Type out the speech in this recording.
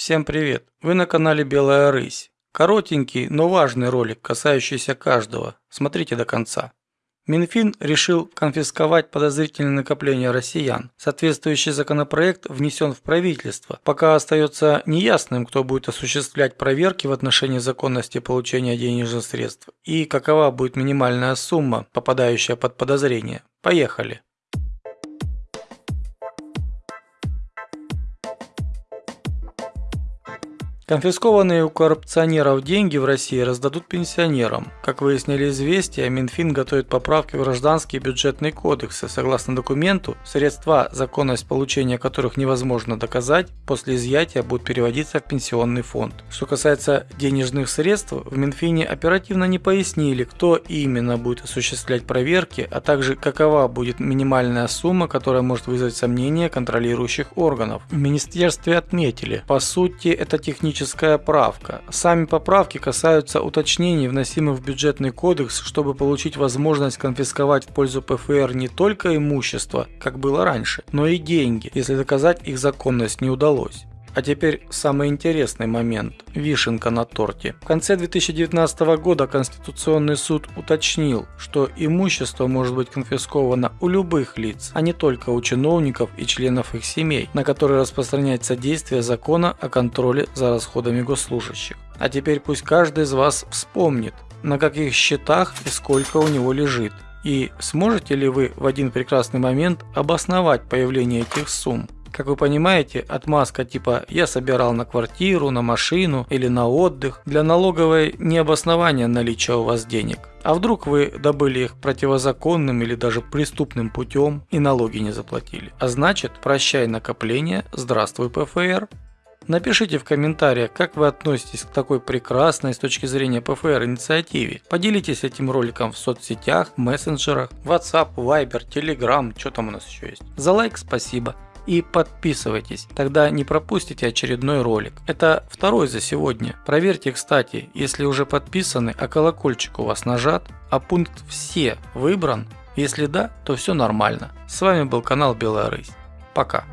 Всем привет! Вы на канале Белая Рысь. Коротенький, но важный ролик, касающийся каждого. Смотрите до конца. Минфин решил конфисковать подозрительные накопления россиян. Соответствующий законопроект внесен в правительство. Пока остается неясным, кто будет осуществлять проверки в отношении законности получения денежных средств и какова будет минимальная сумма, попадающая под подозрение. Поехали! Конфискованные у коррупционеров деньги в России раздадут пенсионерам. Как выяснили известия, Минфин готовит поправки в гражданские бюджетные кодексы. Согласно документу, средства, законность получения которых невозможно доказать, после изъятия будут переводиться в пенсионный фонд. Что касается денежных средств, в Минфине оперативно не пояснили, кто именно будет осуществлять проверки, а также какова будет минимальная сумма, которая может вызвать сомнения контролирующих органов. В министерстве отметили, по сути это технически техническая правка. Сами поправки касаются уточнений, вносимых в бюджетный кодекс, чтобы получить возможность конфисковать в пользу ПФР не только имущество, как было раньше, но и деньги, если доказать их законность не удалось. А теперь самый интересный момент – вишенка на торте. В конце 2019 года Конституционный суд уточнил, что имущество может быть конфисковано у любых лиц, а не только у чиновников и членов их семей, на которые распространяется действие закона о контроле за расходами госслужащих. А теперь пусть каждый из вас вспомнит, на каких счетах и сколько у него лежит. И сможете ли вы в один прекрасный момент обосновать появление этих сумм? Как вы понимаете, отмазка типа «я собирал на квартиру, на машину или на отдых» для налоговой не обоснование наличия у вас денег. А вдруг вы добыли их противозаконным или даже преступным путем и налоги не заплатили? А значит, прощай накопление, здравствуй ПФР. Напишите в комментариях, как вы относитесь к такой прекрасной с точки зрения ПФР инициативе. Поделитесь этим роликом в соцсетях, мессенджерах, WhatsApp, Viber, Telegram, что там у нас еще есть. За лайк спасибо и подписывайтесь, тогда не пропустите очередной ролик. Это второй за сегодня. Проверьте, кстати, если уже подписаны, а колокольчик у вас нажат, а пункт «Все» выбран. Если да, то все нормально. С вами был канал Белая Рысь. Пока.